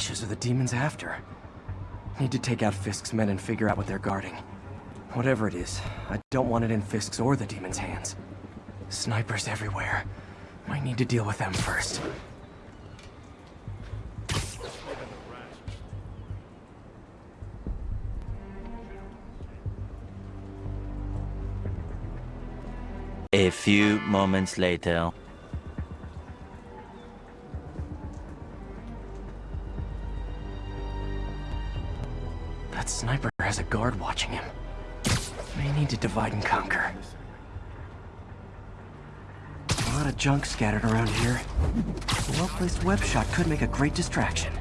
flashes are the demons after? Need to take out Fisk's men and figure out what they're guarding. Whatever it is, I don't want it in Fisk's or the demons' hands. Snipers everywhere. Might need to deal with them first. A few moments later. Watching him. May need to divide and conquer. A lot of junk scattered around here. A well-placed web shot could make a great distraction.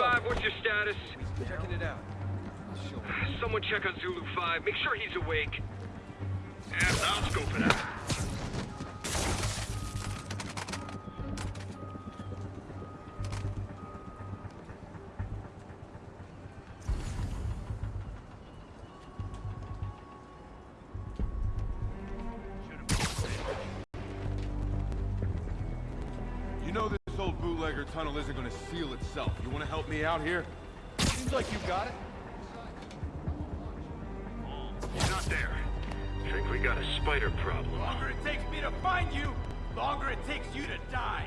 5, what's your status? Checking it out. Someone check on Zulu 5. Make sure he's awake. Yeah, I'll scope it out. Me out here? Seems like you've got it. He's not there. Think we got a spider problem. Longer it takes me to find you, longer it takes you to die.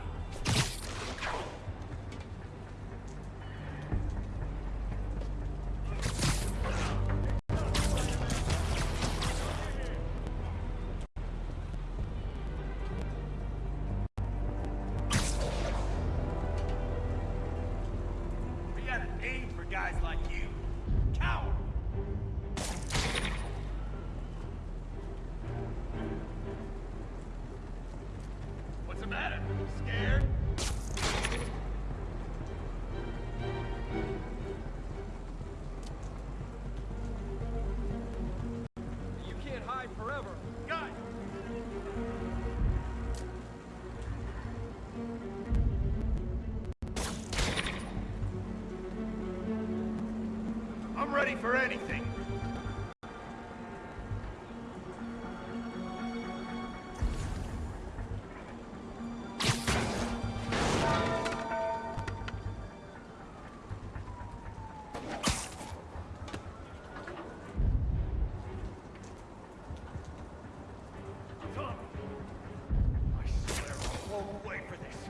For this.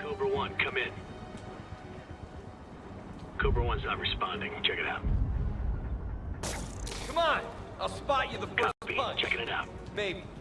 Cobra 1, come in. Cobra 1's not responding. Check it it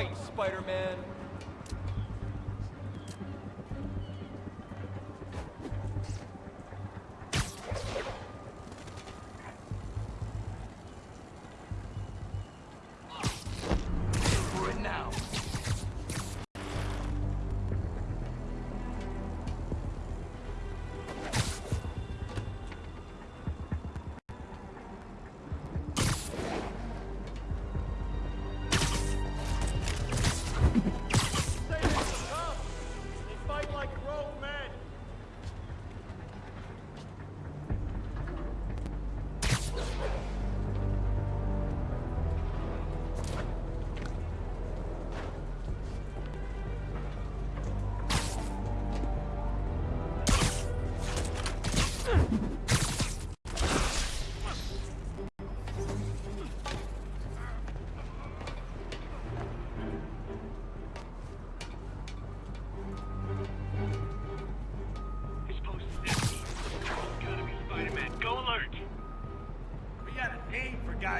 fight, Spider-Man.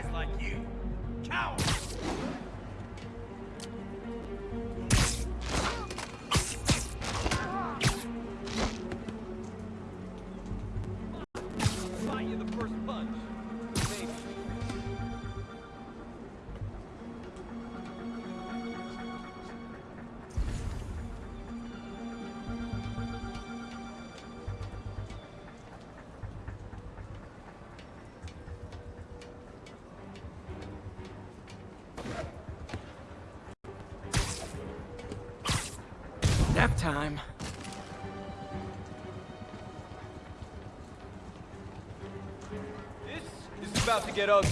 Guys like you. Coward! Time. This is about to get ugly.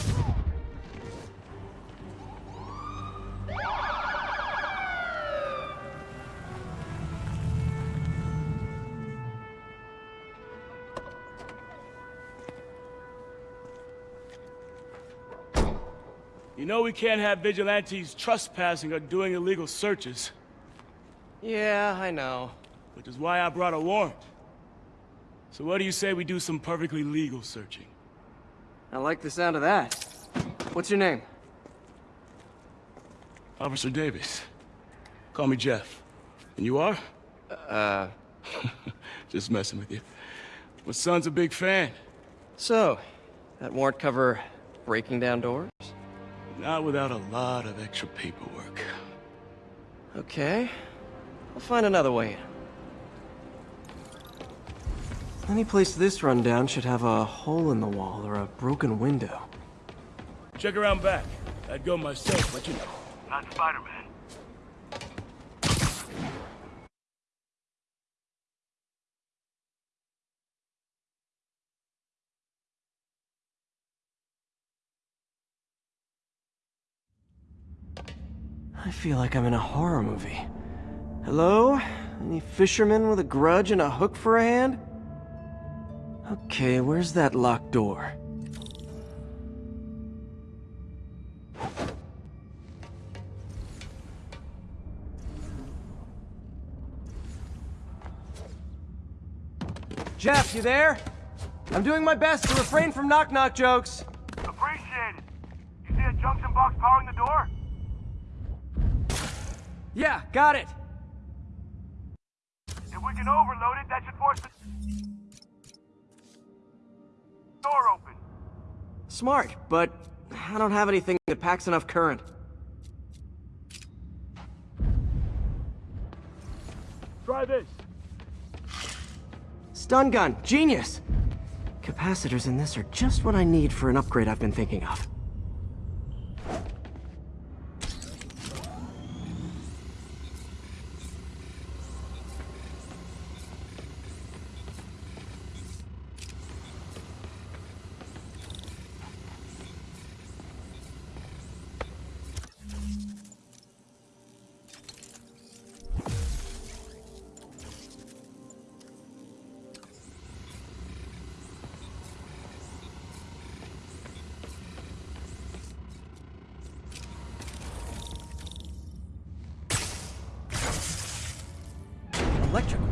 You know we can't have vigilantes trespassing or doing illegal searches, Yeah, I know. which is why I brought a warrant. So what do you say we do some perfectly legal searching? I like the sound of that. What's your name? Officer Davis. Call me Jeff. And you are? Uh, Just messing with you. My son's a big fan. so, that warrant cover breaking down doors? Not without a lot of extra paperwork. Okay. I'll find another way in. Any place this rundown should have a hole in the wall or a broken window. Check around back. I'd go myself, but you know. Not Spider-Man. I feel like I'm in a horror movie. Hello? Any fisherman with a grudge and a hook for a hand? Okay, where's that locked door? Jeff, you there? I'm doing my best to refrain from knock-knock jokes. Appreciate it. You see a junction box powering the door? Yeah, got it. We can that should force the door open. Smart, but I don't have anything that packs enough current. Try this. Stun gun, genius! Capacitors in this are just what I need for an upgrade I've been thinking of.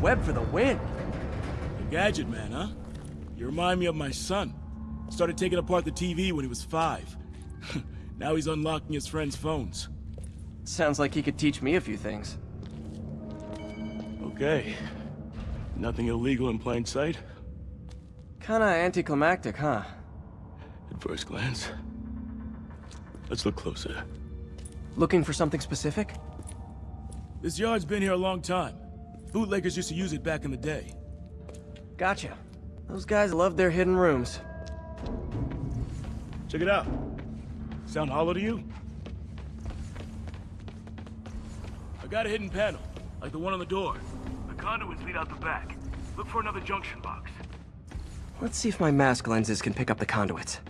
Web for the win! A gadget man, huh? You remind me of my son. Started taking apart the TV when he was five. now he's unlocking his friends' phones. Sounds like he could teach me a few things. Okay. Nothing illegal in plain sight? Kinda anticlimactic, huh? At first glance. Let's look closer. Looking for something specific? This yard's been here a long time. Bootleggers used to use it back in the day. Gotcha. Those guys love their hidden rooms. Check it out. Sound hollow to you? I got a hidden panel, like the one on the door. The conduits lead out the back. Look for another junction box. Let's see if my mask lenses can pick up the conduits.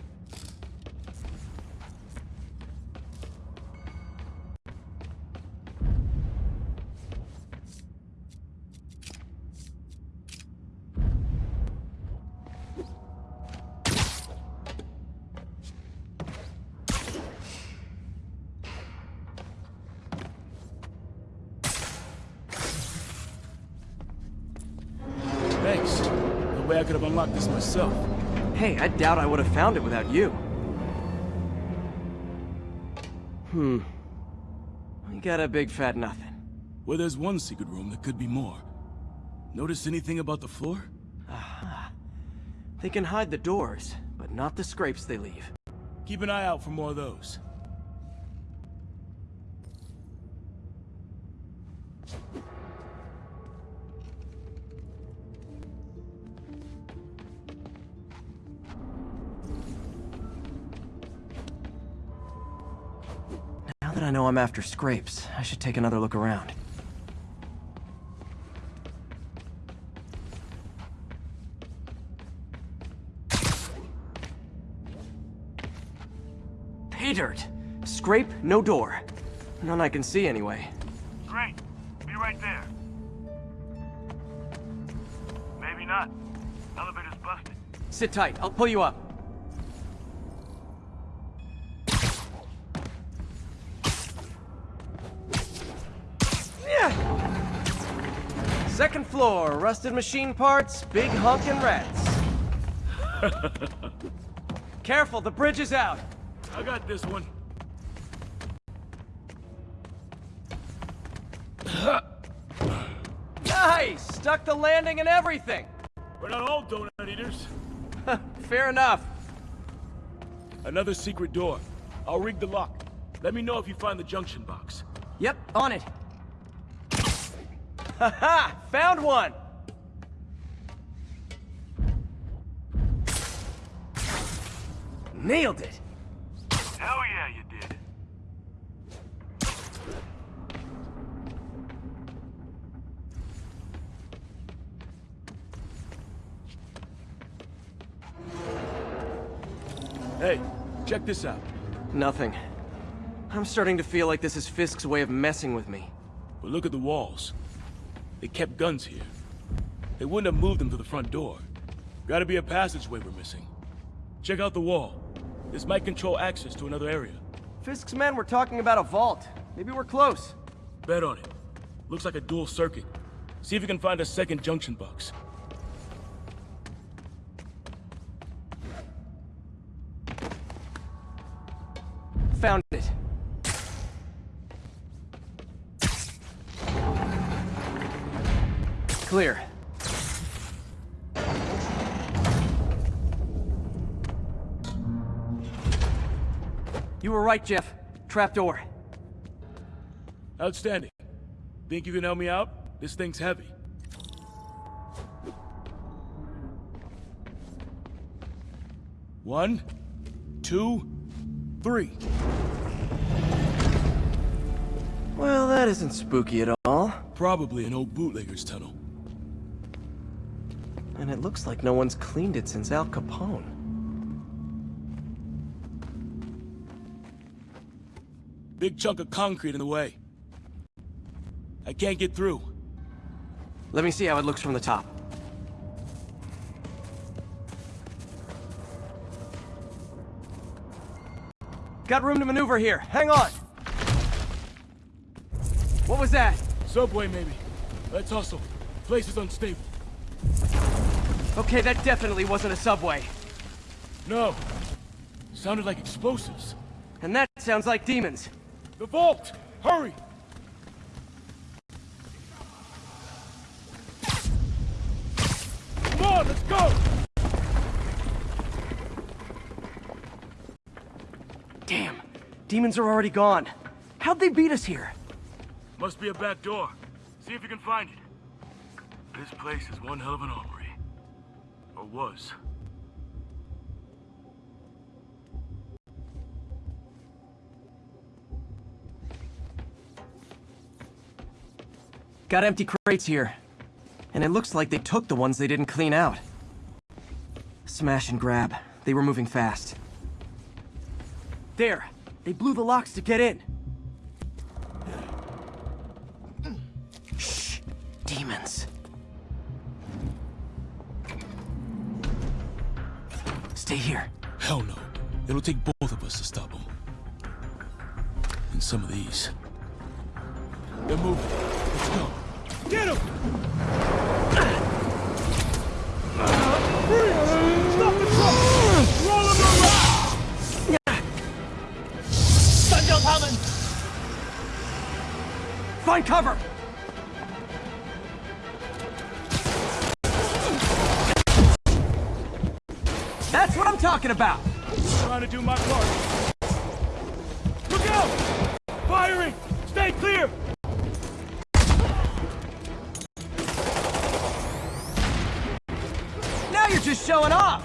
Doubt I would have found it without you. Hmm. We got a big fat nothing. Well, there's one secret room that could be more. Notice anything about the floor? They can hide the doors, but not the scrapes they leave. Keep an eye out for more of those. I know I'm after scrapes, I should take another look around. Pay dirt! Scrape, no door. None I can see anyway. Great. Be right there. Maybe not. Elevator's busted. Sit tight, I'll pull you up. Rusted machine parts, big honkin' rats. Careful, the bridge is out. I got this one. Nice! Stuck the landing and everything. We're not all donut eaters. Fair enough. Another secret door. I'll rig the lock. Let me know if you find the junction box. Yep, on it. Haha! Found one! Nailed it! Hell yeah, you did. Hey, check this out. Nothing. I'm starting to feel like this is Fisk's way of messing with me. But look at the walls. They kept guns here. They wouldn't have moved them to the front door. Gotta be a passageway we're missing. Check out the wall. This might control access to another area. Fisk's men were talking about a vault. Maybe we're close. Bet on it. Looks like a dual circuit. See if you can find a second junction box. Found it. Clear. You were right, Jeff. Trapdoor. Outstanding. Think you can help me out? This thing's heavy. One, two, three. Well, that isn't spooky at all. Probably an old bootlegger's tunnel. And it looks like no one's cleaned it since Al Capone. Big chunk of concrete in the way. I can't get through. Let me see how it looks from the top. Got room to maneuver here. Hang on! What was that? Subway, maybe. Let's hustle. Place is unstable. Okay, that definitely wasn't a subway. No. Sounded like explosives. And that sounds like demons. The vault! Hurry! Come on, let's go! Damn, demons are already gone. How'd they beat us here? Must be a back door. See if you can find it. This place is one hell of an armory. Or was. Got empty crates here. And it looks like they took the ones they didn't clean out. Smash and grab. They were moving fast. There! They blew the locks to get in! Shh! Demons. Stay here. Hell no. It'll take both of us to stop them. And some of these. They're moving. Let's go. Get them! Stop the truck! Roll them around! Find cover! That's what I'm talking about! Trying to do my part. Look out! Firing! Stay clear! Showing off!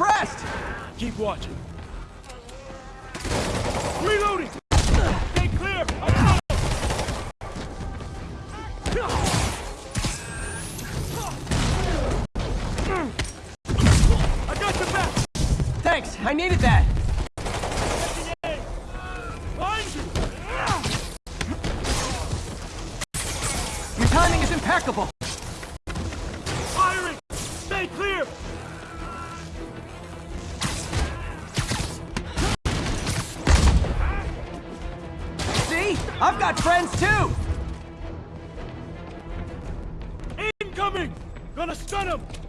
I'm a little impressed! Keep watching. Reloading! Stay clear! I'm! I got your back! Thanks, I needed that! Your timing is impeccable! Friends too! Incoming! Gonna stun him!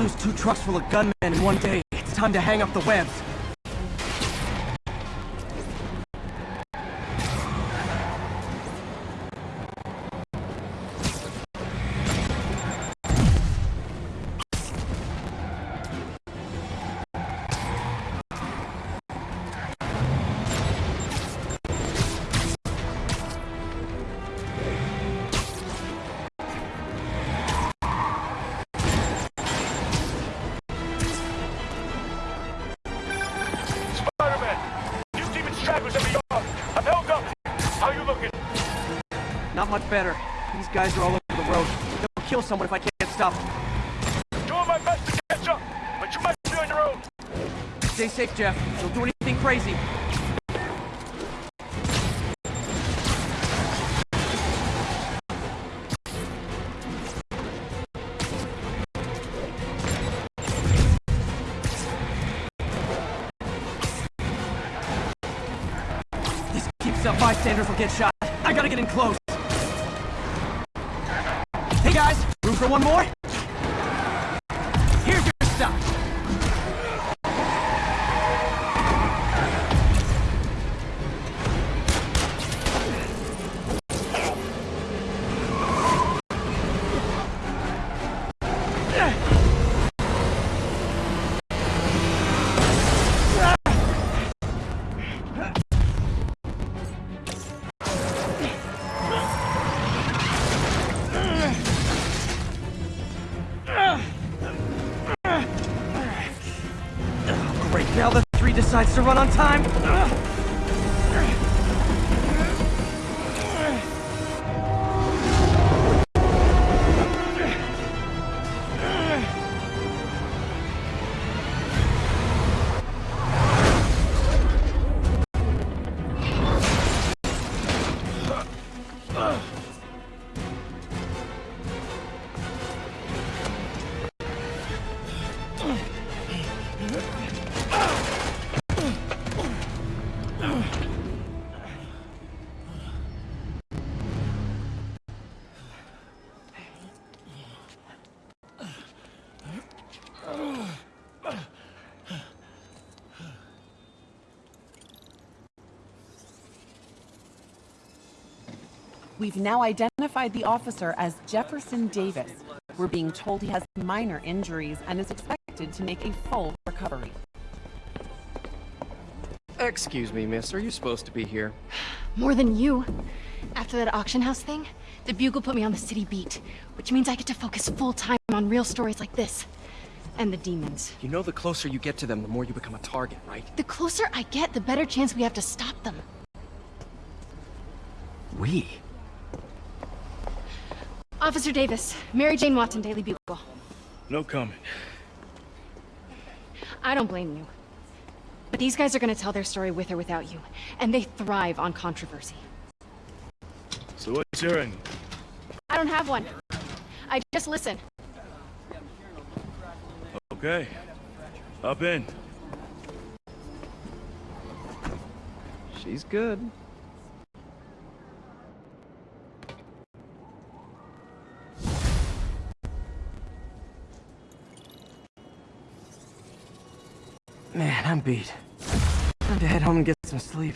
Lose two trucks full of gunmen in one day, it's time to hang up the webs. Better. These guys are all over the road. They'll kill someone if I can't stop them. Doing my best to catch up, but you might be on your own. Stay safe, Jeff. Don't do anything crazy. This keeps up bystanders will get shot. I gotta get in close. Hey guys, room for one more? Here's your stuff. Ugh. We've now identified the officer as Jefferson Davis. We're being told he has minor injuries and is expected to make a full recovery. Excuse me, miss. Are you supposed to be here? More than you. After that auction house thing, the Bugle put me on the city beat, which means I get to focus full time on real stories like this. And the demons. You know the closer you get to them, the more you become a target, right? The closer I get, the better chance we have to stop them. We? Officer Davis, Mary Jane Watson, Daily Bugle. No comment. I don't blame you. But these guys are gonna tell their story with or without you, and they thrive on controversy. So what's your angle? I don't have one. I just listen. Okay. Up in. She's good. Man, I'm beat. Time to head home and get some sleep.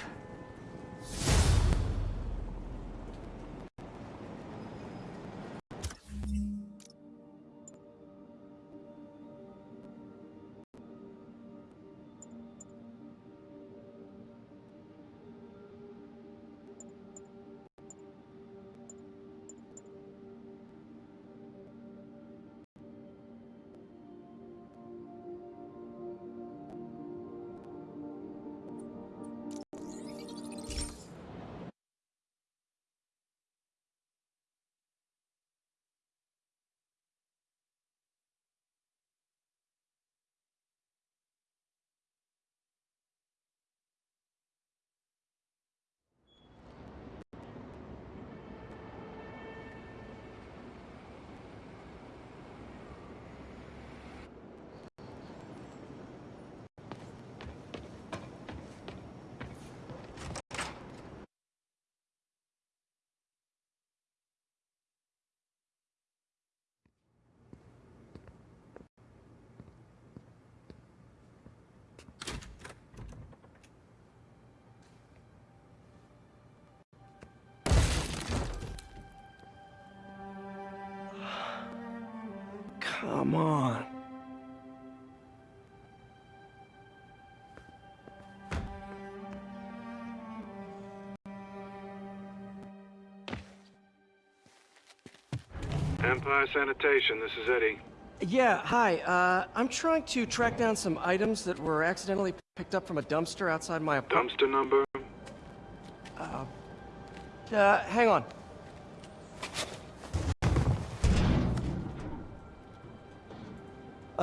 Come on. Empire Sanitation, this is Eddie. Yeah, hi. Uh, I'm trying to track down some items that were accidentally picked up from a dumpster outside my apartment. Dumpster number? Uh, hang on.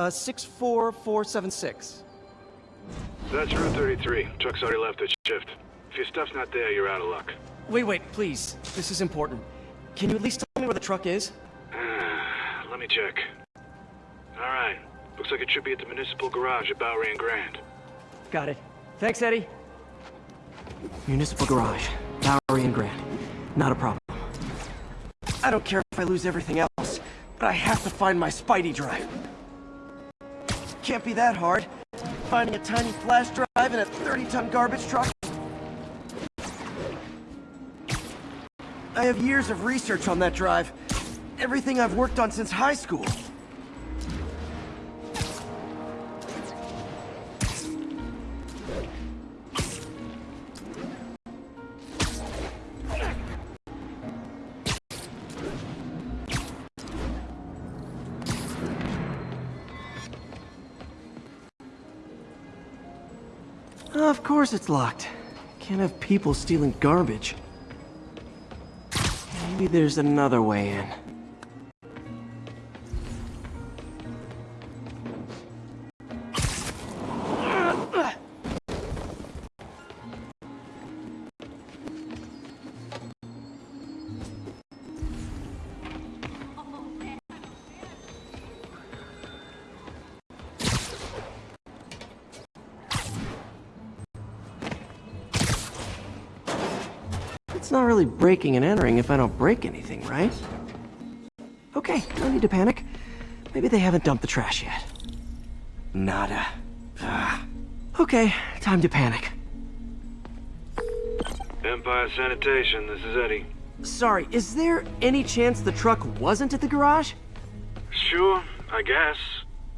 Uh, 64476. That's Route 33. Truck's already left its shift. If your stuff's not there, you're out of luck. Wait, wait, please. This is important. Can you at least tell me where the truck is? Let me check. Alright. Looks like it should be at the municipal garage at Bowery and Grand. Got it. Thanks, Eddie. Municipal garage. Bowery and Grand. Not a problem. I don't care if I lose everything else, but I have to find my Spidey drive. Can't be that hard. Finding a tiny flash drive in a 30-ton garbage truck. I have years of research on that drive. Everything I've worked on since high school. Course it's locked. Can't have people stealing garbage. Maybe there's another way in. Breaking and entering if I don't break anything, right? Okay, no need to panic. Maybe they haven't dumped the trash yet. Nada. Ah. Okay, time to panic. Empire Sanitation, this is Eddie. Sorry, is there any chance the truck wasn't at the garage? Sure, I guess.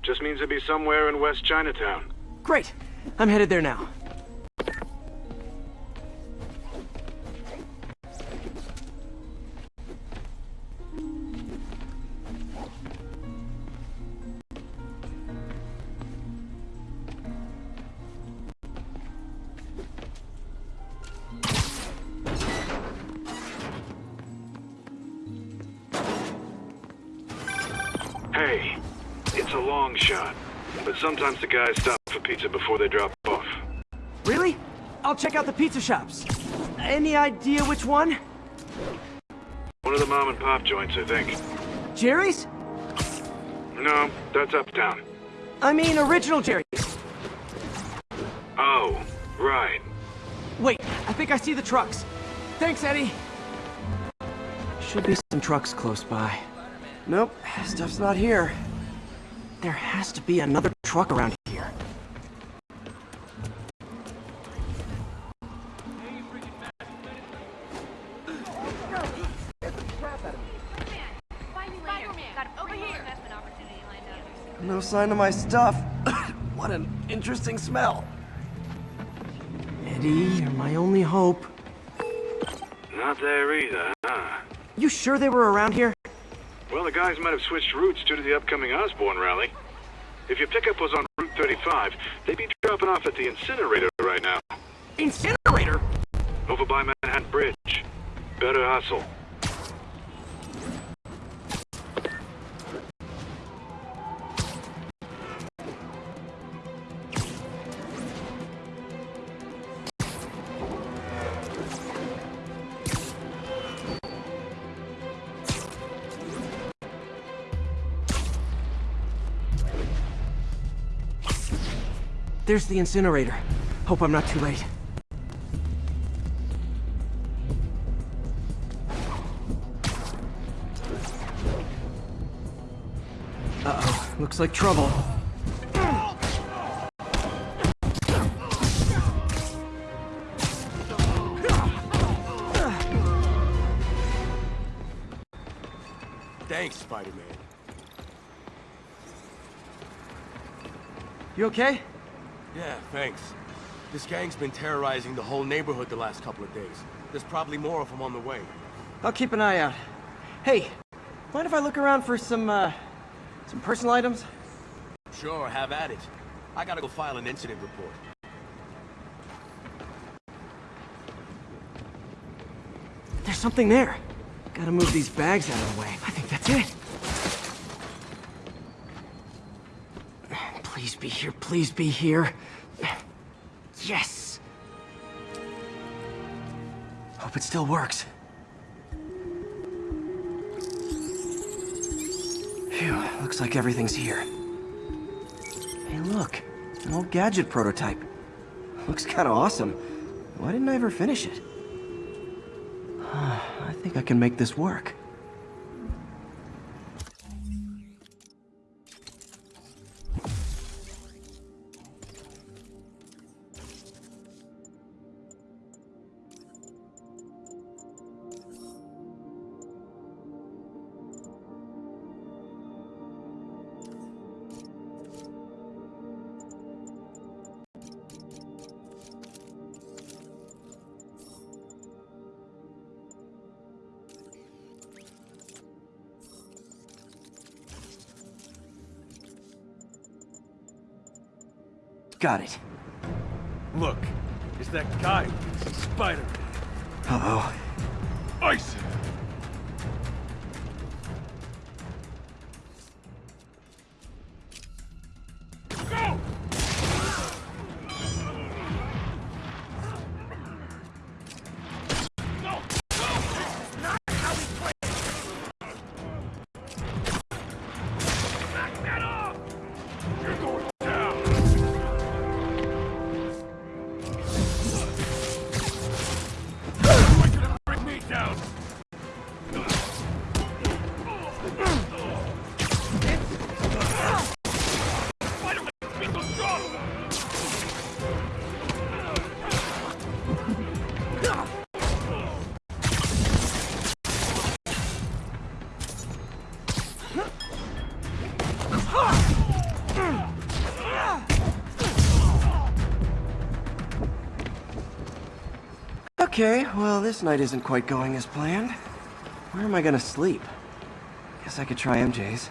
Just means it'd be somewhere in West Chinatown. Great. I'm headed there now. Guys stop for pizza before they drop off. Really? I'll check out the pizza shops. Any idea which one? One of the mom and pop joints, I think. Jerry's? No, that's uptown. I mean, original Jerry's. Oh, right. Wait, I think I see the trucks. Thanks, Eddie. Should be some trucks close by. Nope, stuff's not here. There has to be another truck around sign of my stuff. what an interesting smell. Eddie, you're my only hope. Not there either, huh? You sure they were around here? Well, the guys might have switched routes due to the upcoming Osborn rally. If your pickup was on Route 35, they'd be dropping off at the incinerator right now, Incinerator? over by Manhattan Bridge. Better hustle. There's the incinerator. Hope I'm not too late. Uh-oh, looks like trouble. Thanks, Spider-Man. You okay? Yeah, thanks. This gang's been terrorizing the whole neighborhood the last couple of days. There's probably more of them on the way. I'll keep an eye out. Hey, mind if I look around for some, uh, some personal items? Sure, have at it. I gotta go file an incident report. There's something there. Gotta move these bags out of the way. I think that's it. Please be here, please be here. Yes! Hope it still works. Phew, looks like everything's here. Hey look, an old gadget prototype. Looks kinda awesome. Why didn't I ever finish it? I think I can make this work. Got it. Look, it's that guy, Spider-Man. Uh-oh. Ice Okay, well, this night isn't quite going as planned. Where am I gonna sleep? Guess I could try MJ's.